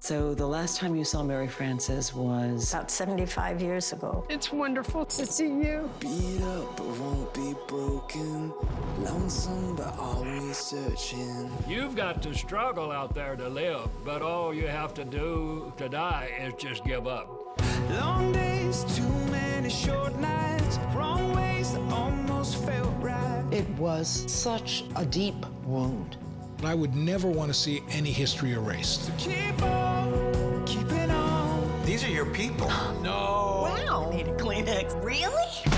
So the last time you saw Mary Frances was about 75 years ago. It's wonderful to see you. Beat up but won't be broken. Lonesome but always searching. You've got to struggle out there to live, but all you have to do to die is just give up. Long days, too many short nights, wrong ways that almost felt right. It was such a deep wound. I would never want to see any history erased. So These are your people. No. Wow. Need a Kleenex. Really?